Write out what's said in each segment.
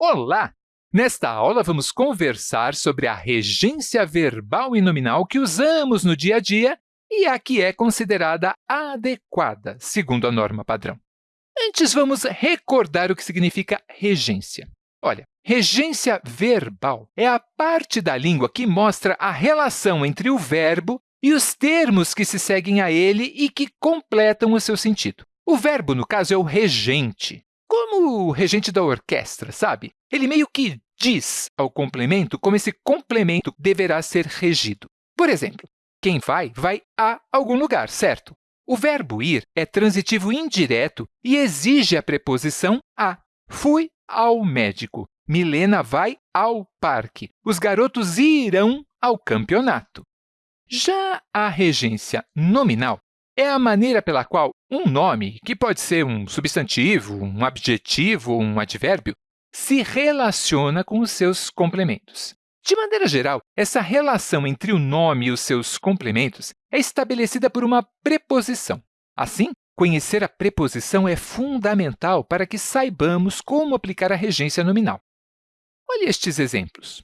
Olá! Nesta aula, vamos conversar sobre a regência verbal e nominal que usamos no dia a dia e a que é considerada adequada, segundo a norma padrão. Antes, vamos recordar o que significa regência. Olha, regência verbal é a parte da língua que mostra a relação entre o verbo e os termos que se seguem a ele e que completam o seu sentido. O verbo, no caso, é o regente, como o regente da orquestra, sabe? Ele meio que diz ao complemento como esse complemento deverá ser regido. Por exemplo, quem vai, vai a algum lugar, certo? O verbo ir é transitivo indireto e exige a preposição a. Fui ao médico. Milena vai ao parque. Os garotos irão ao campeonato. Já a regência nominal é a maneira pela qual um nome, que pode ser um substantivo, um adjetivo ou um advérbio, se relaciona com os seus complementos. De maneira geral, essa relação entre o nome e os seus complementos é estabelecida por uma preposição. Assim, conhecer a preposição é fundamental para que saibamos como aplicar a regência nominal. Olhe estes exemplos.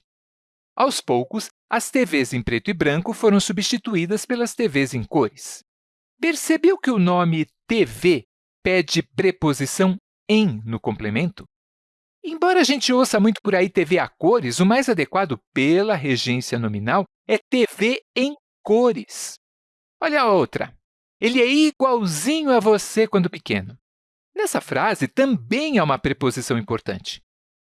Aos poucos, as TVs em preto e branco foram substituídas pelas TVs em cores. Percebeu que o nome TV pede preposição em no complemento? Embora a gente ouça muito por aí TV a cores, o mais adequado pela regência nominal é TV em cores. Olha a outra. Ele é igualzinho a você quando pequeno. Nessa frase também há uma preposição importante.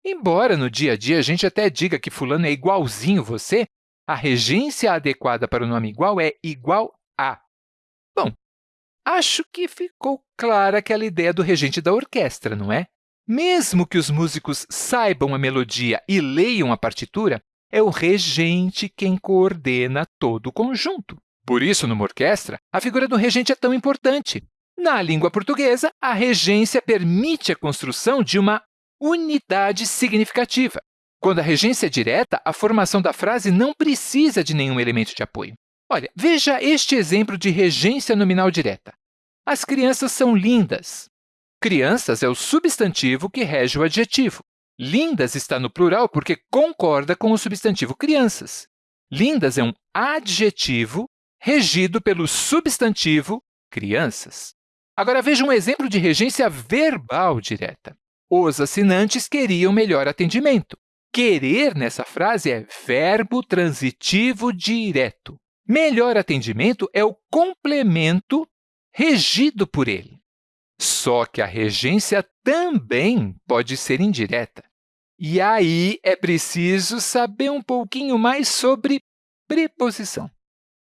Embora no dia a dia a gente até diga que fulano é igualzinho você, a regência adequada para o nome igual é igual a. Acho que ficou clara aquela ideia do regente da orquestra, não é? Mesmo que os músicos saibam a melodia e leiam a partitura, é o regente quem coordena todo o conjunto. Por isso, numa orquestra, a figura do regente é tão importante. Na língua portuguesa, a regência permite a construção de uma unidade significativa. Quando a regência é direta, a formação da frase não precisa de nenhum elemento de apoio. Olha, veja este exemplo de regência nominal direta. As crianças são lindas. Crianças é o substantivo que rege o adjetivo. Lindas está no plural porque concorda com o substantivo crianças. Lindas é um adjetivo regido pelo substantivo crianças. Agora, veja um exemplo de regência verbal direta. Os assinantes queriam melhor atendimento. Querer, nessa frase, é verbo transitivo direto. Melhor atendimento é o complemento regido por ele. Só que a regência também pode ser indireta. E aí é preciso saber um pouquinho mais sobre preposição.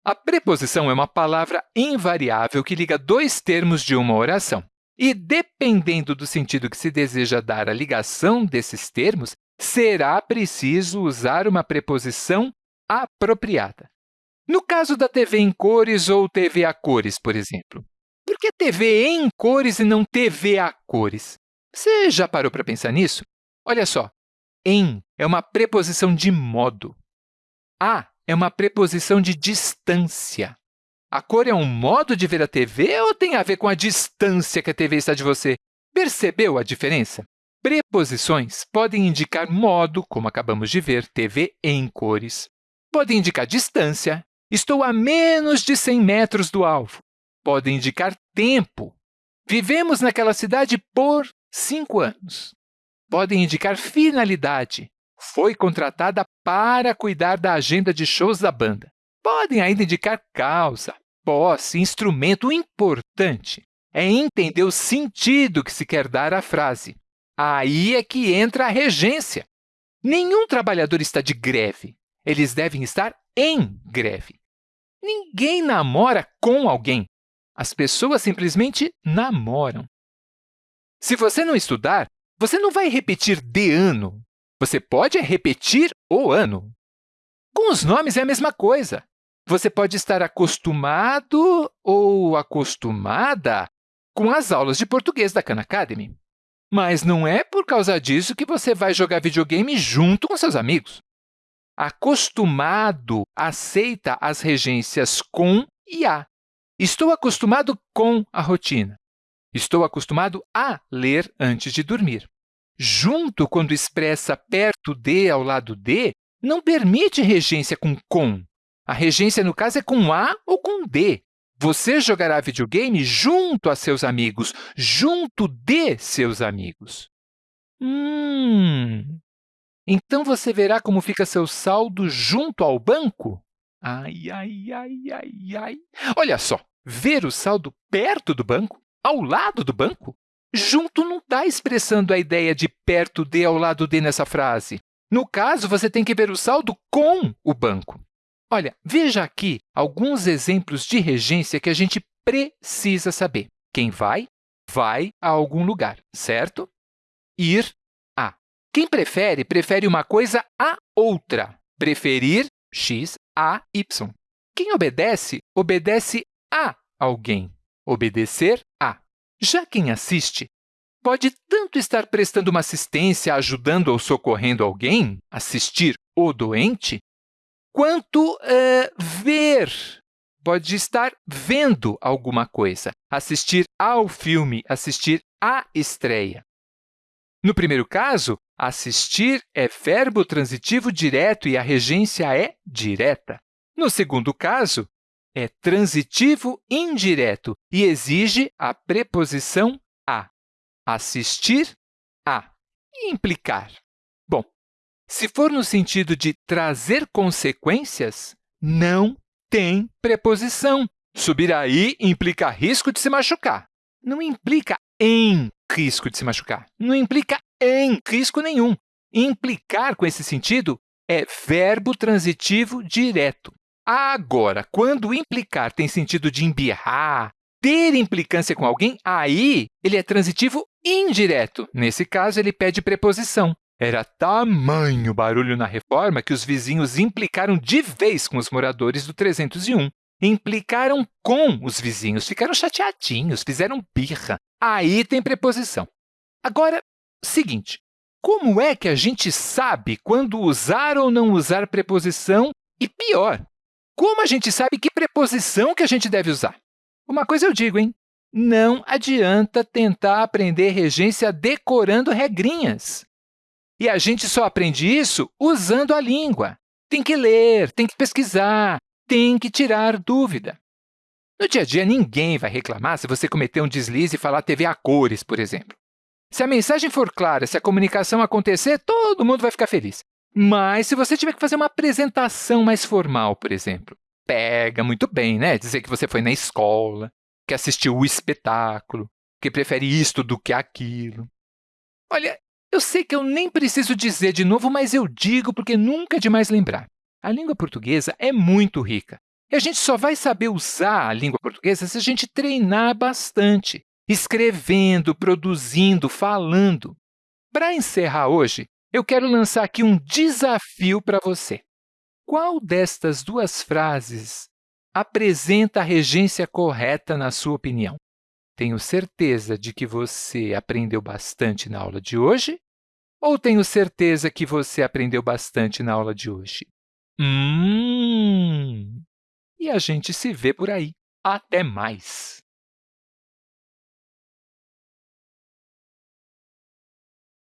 A preposição é uma palavra invariável que liga dois termos de uma oração. E, dependendo do sentido que se deseja dar à ligação desses termos, será preciso usar uma preposição apropriada. No caso da TV em cores ou TV a cores, por exemplo, por que TV em cores e não TV a cores? Você já parou para pensar nisso? Olha só, em é uma preposição de modo. A é uma preposição de distância. A cor é um modo de ver a TV ou tem a ver com a distância que a TV está de você? Percebeu a diferença? Preposições podem indicar modo, como acabamos de ver, TV em cores. Podem indicar distância, estou a menos de 100 metros do alvo pode indicar tempo. Vivemos naquela cidade por cinco anos. Podem indicar finalidade. Foi contratada para cuidar da agenda de shows da banda. Podem ainda indicar causa, posse, instrumento. O importante é entender o sentido que se quer dar à frase. Aí é que entra a regência. Nenhum trabalhador está de greve. Eles devem estar em greve. Ninguém namora com alguém. As pessoas simplesmente namoram. Se você não estudar, você não vai repetir de ano. Você pode repetir o ano. Com os nomes é a mesma coisa. Você pode estar acostumado ou acostumada com as aulas de português da Khan Academy. Mas não é por causa disso que você vai jogar videogame junto com seus amigos. Acostumado aceita as regências com e a. Estou acostumado com a rotina. Estou acostumado a ler antes de dormir. junto, quando expressa perto de ao lado de, não permite regência com com. A regência, no caso, é com a ou com d. Você jogará videogame junto a seus amigos, junto de seus amigos. Hum, então você verá como fica seu saldo junto ao banco? Ai, ai, ai, ai, ai. Olha só, ver o saldo perto do banco, ao lado do banco, junto não está expressando a ideia de perto de ao lado de nessa frase. No caso, você tem que ver o saldo com o banco. Olha, veja aqui alguns exemplos de regência que a gente precisa saber. Quem vai, vai a algum lugar, certo? Ir. Quem prefere, prefere uma coisa a outra. Preferir, x, a, y. Quem obedece, obedece a alguém. Obedecer a. Já quem assiste, pode tanto estar prestando uma assistência, ajudando ou socorrendo alguém, assistir o doente, quanto uh, ver. Pode estar vendo alguma coisa, assistir ao filme, assistir à estreia. No primeiro caso, assistir é verbo transitivo direto e a regência é direta. No segundo caso, é transitivo indireto e exige a preposição a. Assistir a. Implicar. Se for no sentido de trazer consequências, não tem preposição. Subir aí implica risco de se machucar. Não implica em risco de se machucar. Não implica em risco nenhum. Implicar, com esse sentido, é verbo transitivo direto. Agora, quando implicar tem sentido de embirrar, ter implicância com alguém, aí ele é transitivo indireto. Nesse caso, ele pede preposição. Era tamanho barulho na reforma que os vizinhos implicaram de vez com os moradores do 301. Implicaram com os vizinhos, ficaram chateadinhos, fizeram birra. Aí tem preposição. Agora, seguinte, como é que a gente sabe quando usar ou não usar preposição? E pior, como a gente sabe que preposição que a gente deve usar? Uma coisa eu digo, hein? Não adianta tentar aprender regência decorando regrinhas. E a gente só aprende isso usando a língua. Tem que ler, tem que pesquisar, tem que tirar dúvida. No dia a dia, ninguém vai reclamar se você cometer um deslize e falar TV a cores, por exemplo. Se a mensagem for clara, se a comunicação acontecer, todo mundo vai ficar feliz. Mas se você tiver que fazer uma apresentação mais formal, por exemplo, pega muito bem, né? Dizer que você foi na escola, que assistiu o espetáculo, que prefere isto do que aquilo. Olha, eu sei que eu nem preciso dizer de novo, mas eu digo porque nunca é demais lembrar. A língua portuguesa é muito rica. E a gente só vai saber usar a língua portuguesa se a gente treinar bastante, escrevendo, produzindo, falando. Para encerrar hoje, eu quero lançar aqui um desafio para você. Qual destas duas frases apresenta a regência correta, na sua opinião? Tenho certeza de que você aprendeu bastante na aula de hoje? Ou tenho certeza que você aprendeu bastante na aula de hoje? Hum! E a gente se vê por aí. Até mais!